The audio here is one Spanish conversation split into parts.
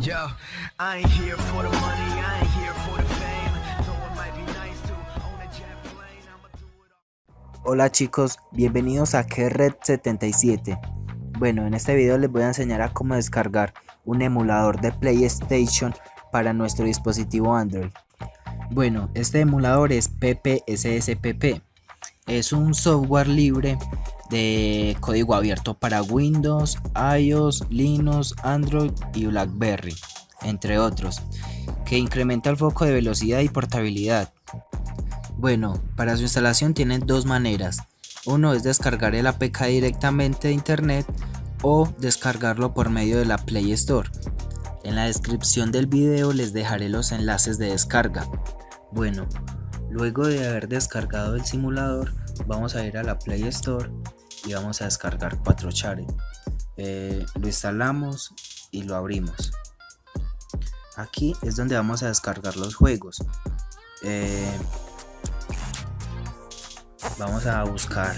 Yo, I here for the money, I here for the fame. Though might be nice to own a plane. Hola chicos, bienvenidos a Red77. Bueno, en este video les voy a enseñar a cómo descargar un emulador de PlayStation para nuestro dispositivo Android. Bueno, este emulador es PPSSPP. Es un software libre de código abierto para Windows, iOS, Linux, Android y BlackBerry, entre otros, que incrementa el foco de velocidad y portabilidad. Bueno, para su instalación tienen dos maneras. Uno es descargar el APK directamente de internet o descargarlo por medio de la Play Store. En la descripción del video les dejaré los enlaces de descarga. Bueno, luego de haber descargado el simulador, vamos a ir a la Play Store y vamos a descargar 4Chare. Eh, lo instalamos y lo abrimos. Aquí es donde vamos a descargar los juegos. Eh, vamos a buscar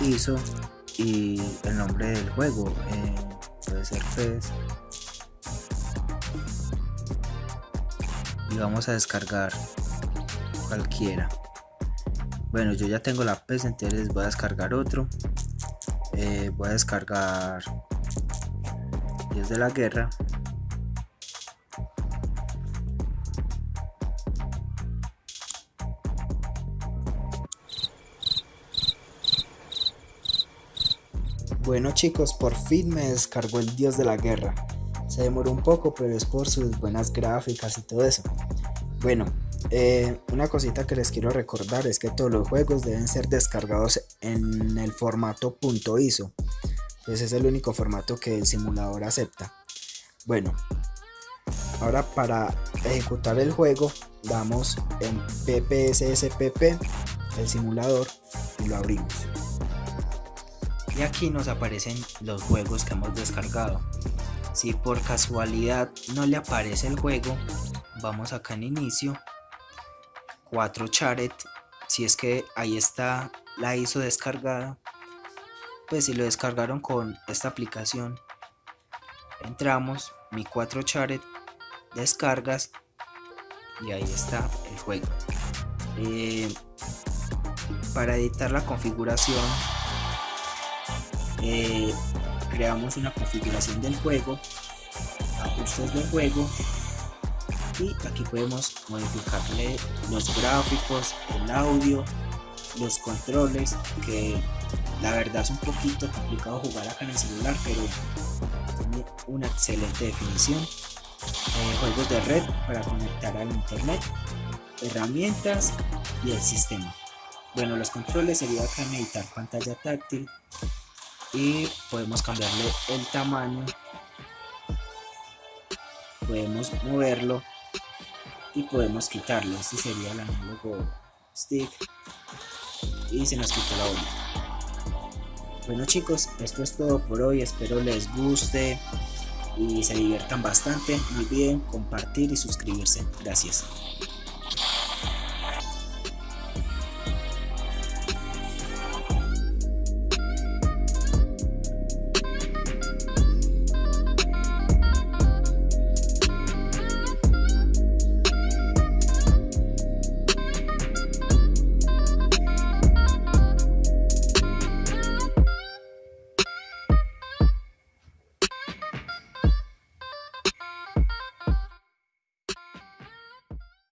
ISO y el nombre del juego. eh, puede ser PES. Y vamos a descargar cualquiera. Bueno, yo ya tengo la PES, entonces voy a descargar otro. Eh, voy a descargar Dios de la Guerra. Bueno chicos, por fin me descargó el Dios de la Guerra. Se demoró un poco, pero es por sus buenas gráficas y todo eso. Bueno, eh, una cosita que les quiero recordar es que todos los juegos deben ser descargados en el formato .iso. Pues es el único formato que el simulador acepta. Bueno, ahora para ejecutar el juego damos en ppsspp el simulador y lo abrimos. Y aquí nos aparecen los juegos que hemos descargado. Si por casualidad no le aparece el juego, vamos acá en inicio 4 charet si es que ahí está la ISO descargada pues si lo descargaron con esta aplicación entramos mi 4 charet descargas y ahí está el juego. Eh, para editar la configuración eh, creamos una configuración del juego ajustes del juego y aquí podemos modificarle los gráficos, el audio, los controles que la verdad es un poquito complicado jugar acá en el celular pero tiene una excelente definición. Eh, juegos de red para conectar al internet herramientas y el sistema. Bueno los controles sería acá editar pantalla táctil y podemos cambiarle el tamaño. Podemos moverlo y podemos quitarlo. Este sería el análogo stick. Y se nos quitó la bola bueno chicos esto es todo por hoy. Espero les guste y se diviertan bastante. No olviden compartir y suscribirse. Gracias